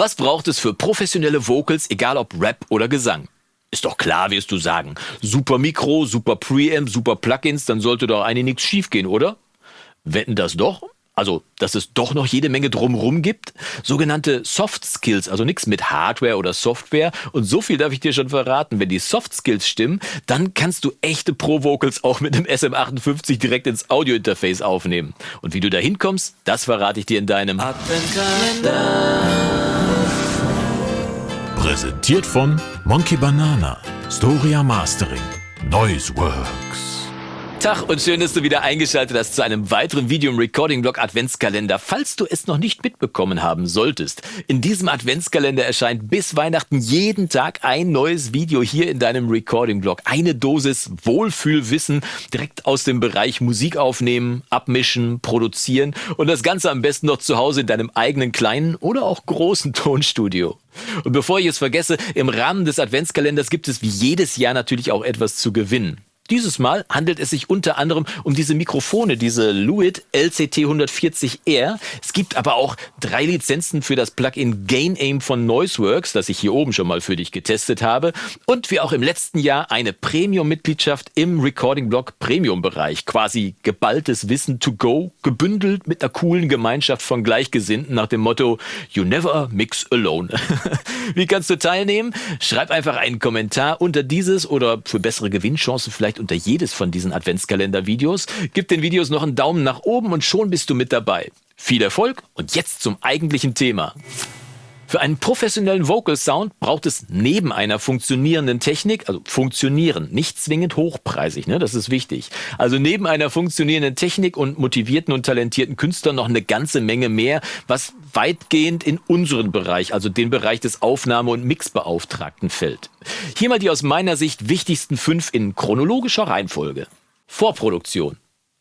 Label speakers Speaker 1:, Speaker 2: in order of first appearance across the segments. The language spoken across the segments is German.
Speaker 1: Was braucht es für professionelle Vocals, egal ob Rap oder Gesang? Ist doch klar, wirst du sagen. Super Mikro, super Preamp, super Plugins, dann sollte doch eigentlich nichts schiefgehen, oder? Wetten das doch? Also, dass es doch noch jede Menge drumrum gibt. Sogenannte Soft Skills, also nichts mit Hardware oder Software. Und so viel darf ich dir schon verraten. Wenn die Soft Skills stimmen, dann kannst du echte Pro-Vocals auch mit dem SM58 direkt ins Audio-Interface aufnehmen. Und wie du da hinkommst, das verrate ich dir in deinem Adventskalender.
Speaker 2: Präsentiert von Monkey Banana, Storia Mastering, Noiseworks.
Speaker 1: Tag und schön, dass du wieder eingeschaltet hast zu einem weiteren Video im Recording-Blog Adventskalender. Falls du es noch nicht mitbekommen haben solltest, in diesem Adventskalender erscheint bis Weihnachten jeden Tag ein neues Video hier in deinem Recording-Blog. Eine Dosis Wohlfühlwissen direkt aus dem Bereich Musik aufnehmen, abmischen, produzieren und das Ganze am besten noch zu Hause in deinem eigenen kleinen oder auch großen Tonstudio. Und bevor ich es vergesse, im Rahmen des Adventskalenders gibt es wie jedes Jahr natürlich auch etwas zu gewinnen. Dieses Mal handelt es sich unter anderem um diese Mikrofone, diese Lewitt LCT 140R. Es gibt aber auch drei Lizenzen für das Plugin Gain Aim von Noiseworks, das ich hier oben schon mal für dich getestet habe. Und wie auch im letzten Jahr eine Premium-Mitgliedschaft im Recording-Blog Premium-Bereich. Quasi geballtes Wissen to go, gebündelt mit einer coolen Gemeinschaft von Gleichgesinnten nach dem Motto You never mix alone. wie kannst du teilnehmen? Schreib einfach einen Kommentar unter dieses oder für bessere Gewinnchancen vielleicht unter jedes von diesen Adventskalender-Videos. Gib den Videos noch einen Daumen nach oben und schon bist du mit dabei. Viel Erfolg und jetzt zum eigentlichen Thema. Für einen professionellen Vocal Sound braucht es neben einer funktionierenden Technik, also funktionieren, nicht zwingend hochpreisig, ne, das ist wichtig. Also neben einer funktionierenden Technik und motivierten und talentierten Künstlern noch eine ganze Menge mehr, was weitgehend in unseren Bereich, also den Bereich des Aufnahme- und Mixbeauftragten fällt. Hier mal die aus meiner Sicht wichtigsten fünf in chronologischer Reihenfolge. Vorproduktion.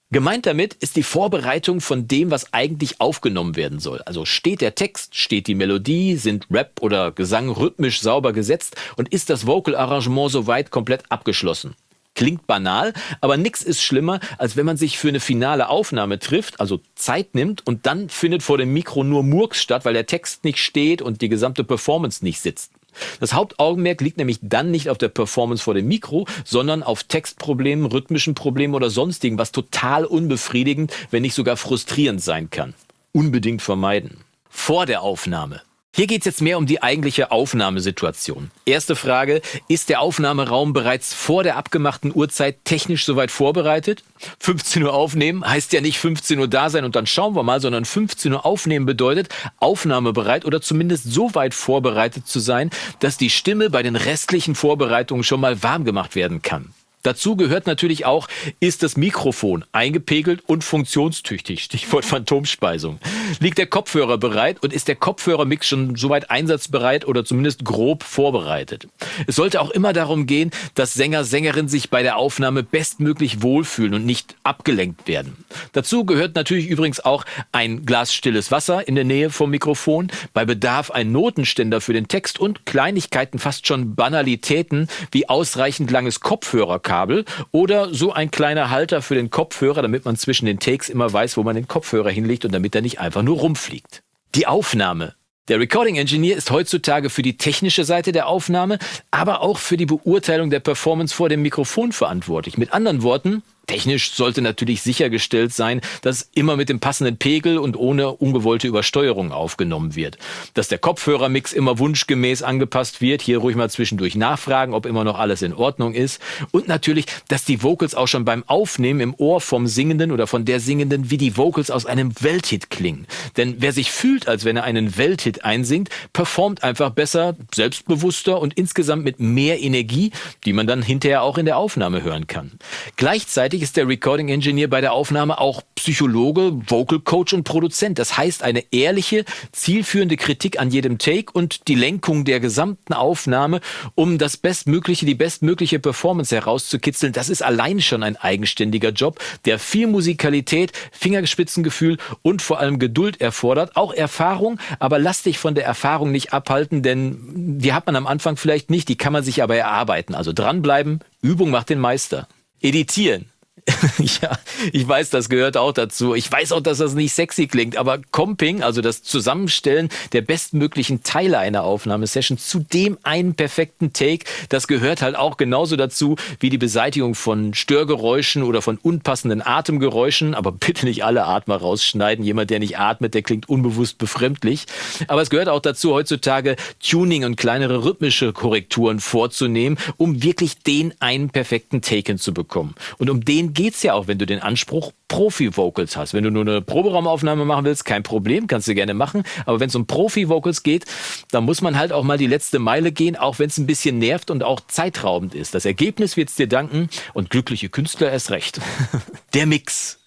Speaker 1: Gemeint damit ist die Vorbereitung von dem, was eigentlich aufgenommen werden soll. Also steht der Text, steht die Melodie, sind Rap oder Gesang rhythmisch sauber gesetzt und ist das Vocal-Arrangement soweit komplett abgeschlossen. Klingt banal, aber nichts ist schlimmer, als wenn man sich für eine finale Aufnahme trifft, also Zeit nimmt und dann findet vor dem Mikro nur Murks statt, weil der Text nicht steht und die gesamte Performance nicht sitzt. Das Hauptaugenmerk liegt nämlich dann nicht auf der Performance vor dem Mikro, sondern auf Textproblemen, rhythmischen Problemen oder sonstigen, was total unbefriedigend, wenn nicht sogar frustrierend sein kann. Unbedingt vermeiden. Vor der Aufnahme. Hier geht es jetzt mehr um die eigentliche Aufnahmesituation. Erste Frage, ist der Aufnahmeraum bereits vor der abgemachten Uhrzeit technisch soweit vorbereitet? 15 Uhr aufnehmen heißt ja nicht 15 Uhr da sein und dann schauen wir mal, sondern 15 Uhr aufnehmen bedeutet aufnahmebereit oder zumindest so weit vorbereitet zu sein, dass die Stimme bei den restlichen Vorbereitungen schon mal warm gemacht werden kann. Dazu gehört natürlich auch, ist das Mikrofon eingepegelt und funktionstüchtig, Stichwort Phantomspeisung. Liegt der Kopfhörer bereit und ist der Kopfhörermix schon soweit einsatzbereit oder zumindest grob vorbereitet. Es sollte auch immer darum gehen, dass Sänger, Sängerinnen sich bei der Aufnahme bestmöglich wohlfühlen und nicht abgelenkt werden. Dazu gehört natürlich übrigens auch ein Glas stilles Wasser in der Nähe vom Mikrofon, bei Bedarf ein Notenständer für den Text und Kleinigkeiten, fast schon Banalitäten wie ausreichend langes Kopfhörerkabel Kabel oder so ein kleiner Halter für den Kopfhörer, damit man zwischen den Takes immer weiß, wo man den Kopfhörer hinlegt und damit er nicht einfach nur rumfliegt. Die Aufnahme. Der Recording Engineer ist heutzutage für die technische Seite der Aufnahme, aber auch für die Beurteilung der Performance vor dem Mikrofon verantwortlich. Mit anderen Worten, Technisch sollte natürlich sichergestellt sein, dass immer mit dem passenden Pegel und ohne ungewollte Übersteuerung aufgenommen wird. Dass der Kopfhörermix immer wunschgemäß angepasst wird. Hier ruhig mal zwischendurch nachfragen, ob immer noch alles in Ordnung ist. Und natürlich, dass die Vocals auch schon beim Aufnehmen im Ohr vom Singenden oder von der Singenden wie die Vocals aus einem Welthit klingen. Denn wer sich fühlt, als wenn er einen Welthit einsingt, performt einfach besser, selbstbewusster und insgesamt mit mehr Energie, die man dann hinterher auch in der Aufnahme hören kann. Gleichzeitig Gleichzeitig ist der Recording Engineer bei der Aufnahme auch Psychologe, Vocal Coach und Produzent. Das heißt, eine ehrliche, zielführende Kritik an jedem Take und die Lenkung der gesamten Aufnahme, um das Bestmögliche, die bestmögliche Performance herauszukitzeln. Das ist allein schon ein eigenständiger Job, der viel Musikalität, Fingerspitzengefühl und vor allem Geduld erfordert. Auch Erfahrung, aber lass dich von der Erfahrung nicht abhalten, denn die hat man am Anfang vielleicht nicht, die kann man sich aber erarbeiten. Also dranbleiben, Übung macht den Meister. Editieren. ja, ich weiß, das gehört auch dazu. Ich weiß auch, dass das nicht sexy klingt, aber Comping, also das Zusammenstellen der bestmöglichen Teile einer Aufnahmesession zu dem einen perfekten Take, das gehört halt auch genauso dazu wie die Beseitigung von Störgeräuschen oder von unpassenden Atemgeräuschen. Aber bitte nicht alle Atmer rausschneiden. Jemand, der nicht atmet, der klingt unbewusst befremdlich. Aber es gehört auch dazu, heutzutage Tuning und kleinere rhythmische Korrekturen vorzunehmen, um wirklich den einen perfekten Take hinzubekommen. Und um den geht's ja auch, wenn du den Anspruch Profi-Vocals hast. Wenn du nur eine Proberaumaufnahme machen willst, kein Problem, kannst du gerne machen. Aber wenn es um Profi-Vocals geht, dann muss man halt auch mal die letzte Meile gehen, auch wenn es ein bisschen nervt und auch zeitraubend ist. Das Ergebnis wird's dir danken und glückliche Künstler erst recht. Der Mix.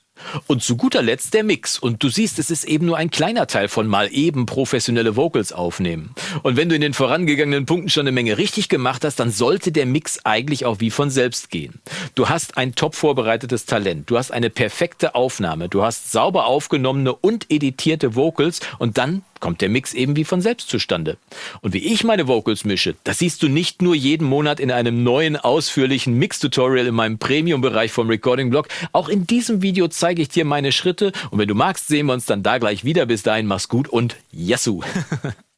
Speaker 1: Und zu guter Letzt der Mix. Und du siehst, es ist eben nur ein kleiner Teil von mal eben professionelle Vocals aufnehmen. Und wenn du in den vorangegangenen Punkten schon eine Menge richtig gemacht hast, dann sollte der Mix eigentlich auch wie von selbst gehen. Du hast ein top vorbereitetes Talent. Du hast eine perfekte Aufnahme. Du hast sauber aufgenommene und editierte Vocals und dann kommt der Mix eben wie von selbst zustande. Und wie ich meine Vocals mische, das siehst du nicht nur jeden Monat in einem neuen ausführlichen Mix-Tutorial in meinem Premium-Bereich vom Recording-Blog. Auch in diesem Video zeige ich dir meine Schritte und wenn du magst, sehen wir uns dann da gleich wieder. Bis dahin, mach's gut und Yassou!